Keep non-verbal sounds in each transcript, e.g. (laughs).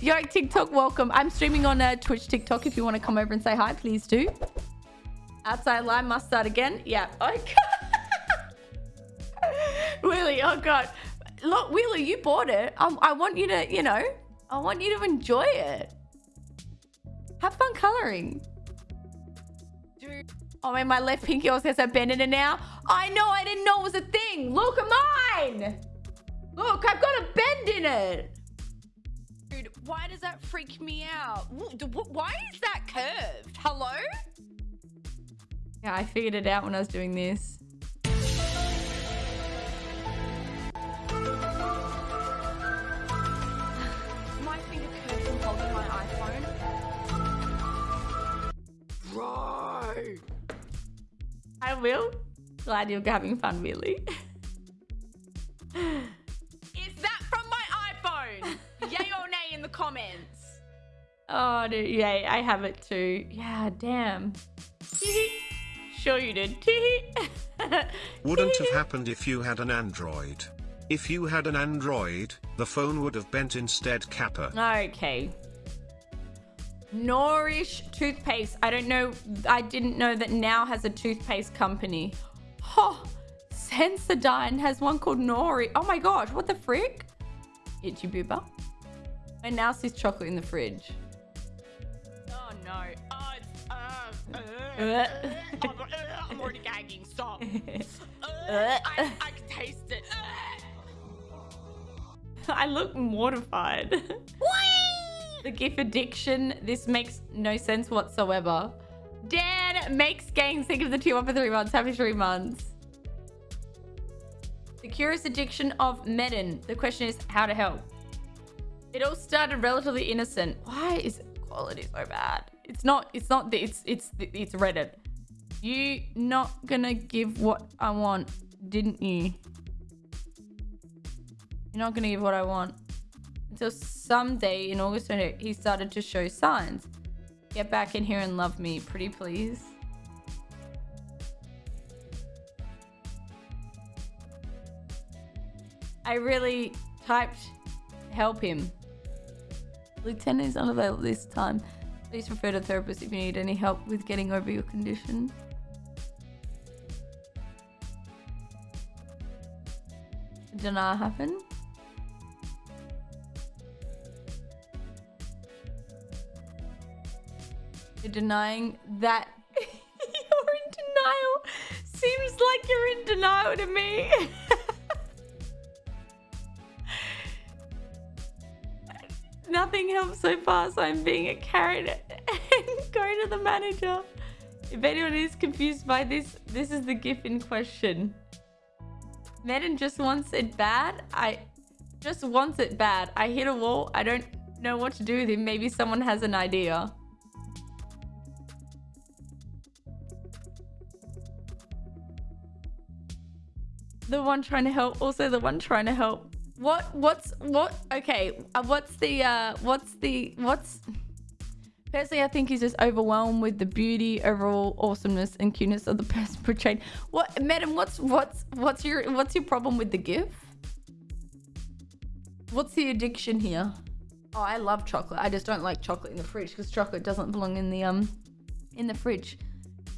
Yo, TikTok, welcome. I'm streaming on uh, Twitch, TikTok. If you want to come over and say hi, please do. Outside line must start again. Yeah. (laughs) Okay. Willie, oh god. Look, Willie, you bought it. Um, I want you to, you know, I want you to enjoy it. Have fun coloring. Oh man, my left pinky also has a bend in it now. I know, I didn't know it was a thing. Look at mine. Look, I've got a bend in it. Dude, why does that freak me out? Why is that curved? Hello? Yeah, I figured it out when I was doing this. (sighs) my finger curved from holding my iPhone. Right. I will. Glad you're having fun, Willie. (laughs) Oh, dude, yay. I have it too. Yeah, damn. (laughs) sure you did. (laughs) Wouldn't have (laughs) happened if you had an Android. If you had an Android, the phone would have bent instead, Kappa. Okay. Nourish toothpaste. I don't know. I didn't know that now has a toothpaste company. Oh, Sensodyne has one called Nori. Oh my gosh, what the frick? Itchy boober. And now sees chocolate in the fridge. No. Oh, it's, uh, uh, uh, I'm already gagging. Stop. (laughs) I, I can taste it. (laughs) I look mortified. (laughs) the GIF addiction. This makes no sense whatsoever. Dan makes gangs think of the two one for three months. Happy three months. The curious addiction of Medin. The question is how to help. It all started relatively innocent. Why is quality so bad? It's not, it's not, it's, it's, it's Reddit. You not gonna give what I want, didn't you? You're not gonna give what I want. Until someday in August he started to show signs. Get back in here and love me, pretty please. I really typed help him. Lieutenant is unavailable this time. Please refer to a therapist if you need any help with getting over your condition. Did happen? You're denying that (laughs) you're in denial. Seems like you're in denial to me. (laughs) Nothing helps so far, so I'm being a carrot (laughs) and going to the manager. If anyone is confused by this, this is the GIF in question. Madden just wants it bad. I just wants it bad. I hit a wall. I don't know what to do with him. Maybe someone has an idea. the one trying to help also the one trying to help what what's what okay uh, what's the uh what's the what's personally i think he's just overwhelmed with the beauty overall awesomeness and cuteness of the (laughs) person portrayed. What madam what's what's what's your what's your problem with the gif? What's the addiction here? Oh i love chocolate. I just don't like chocolate in the fridge because chocolate doesn't belong in the um in the fridge.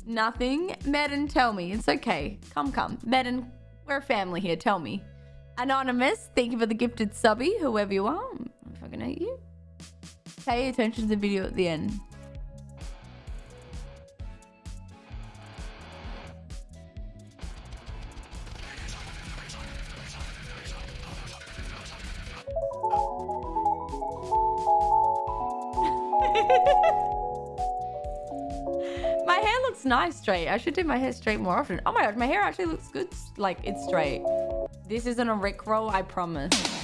Nothing? Madden tell me. It's okay. Come come. Madden we're a family here, tell me. Anonymous, thank you for the gifted subby, whoever you are. I'm fucking hate you. Pay attention to the video at the end. (laughs) my hair looks nice straight. I should do my hair straight more often. Oh my god, my hair actually looks good. Like, it's straight. This isn't a Rickroll, I promise. (laughs)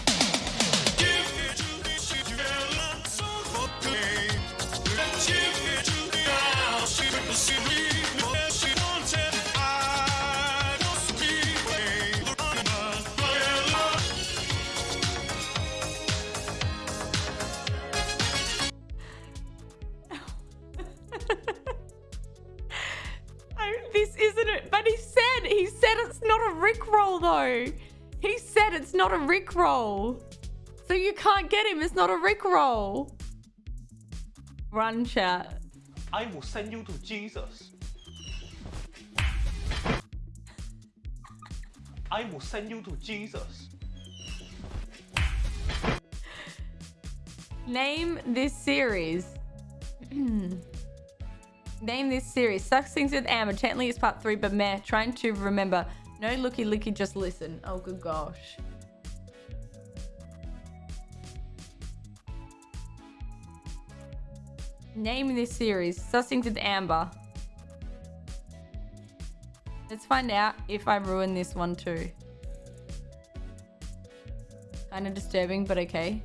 this isn't it. But he said, he said it's not a Rickroll though. He said it's not a Rickroll. So you can't get him. It's not a Rickroll. Run chat. I will send you to Jesus. I will send you to Jesus. Name this series. (clears throat) Name this series. Sucks things with Amber. Gently is part three, but meh. Trying to remember. No looky looky, just listen. Oh good gosh. Name this series. Sussings with Amber. Let's find out if I ruin this one too. Kind of disturbing, but okay.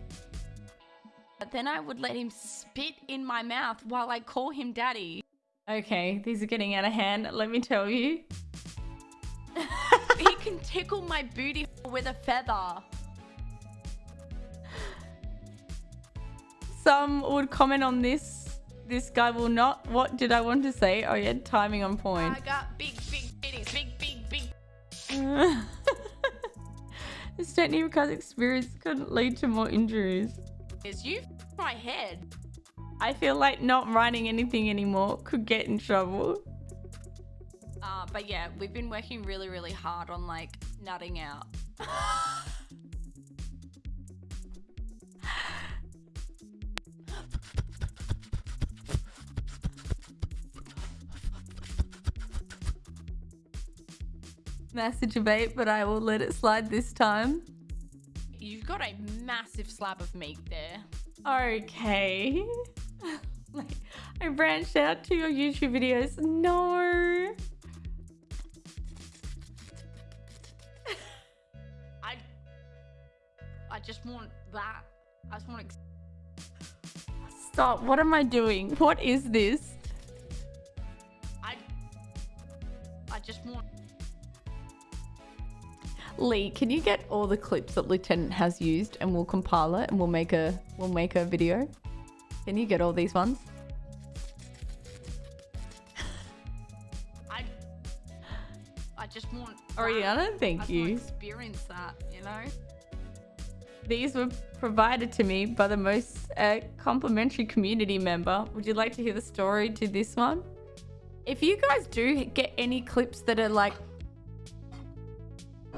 But then I would let him spit in my mouth while I call him daddy. Okay, these are getting out of hand, let me tell you. (laughs) can tickle my booty with a feather. Some would comment on this. This guy will not. What did I want to say? Oh yeah, timing on point. I got big, big titties, big, big, big. (laughs) this technique because experience couldn't lead to more injuries. Is you my head? I feel like not writing anything anymore could get in trouble. Uh, but yeah, we've been working really, really hard on like nutting out. Massive debate, but I will let it slide this time. You've got a massive slab of meat there. Okay. (laughs) like, I branched out to your YouTube videos. No. I just want that. I just want. Stop. What am I doing? What is this? I, I just want. Lee, can you get all the clips that Lieutenant has used and we'll compile it and we'll make a we'll make a video? Can you get all these ones? I, I just want. I thank just you. want to experience that, you know. These were provided to me by the most uh, complimentary community member. Would you like to hear the story to this one? If you guys do get any clips that are like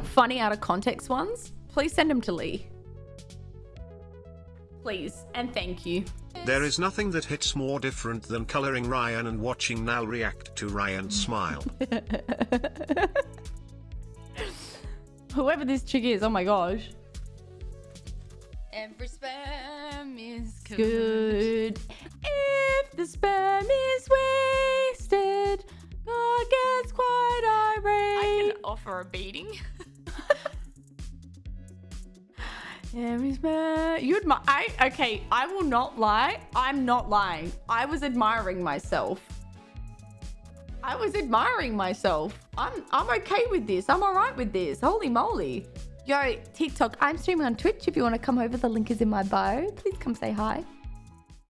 funny out of context ones, please send them to Lee. Please and thank you. There is nothing that hits more different than coloring Ryan and watching Nal react to Ryan's smile. (laughs) (laughs) Whoever this chick is, oh my gosh. Every sperm is good. Good. If the sperm is wasted, God gets quite irate. I can offer a beating. (laughs) Every sperm. You admire. I okay. I will not lie. I'm not lying. I was admiring myself. I was admiring myself. I'm I'm okay with this. I'm alright with this. Holy moly. Yo, TikTok, I'm streaming on Twitch. If you want to come over, the link is in my bio. Please come say hi.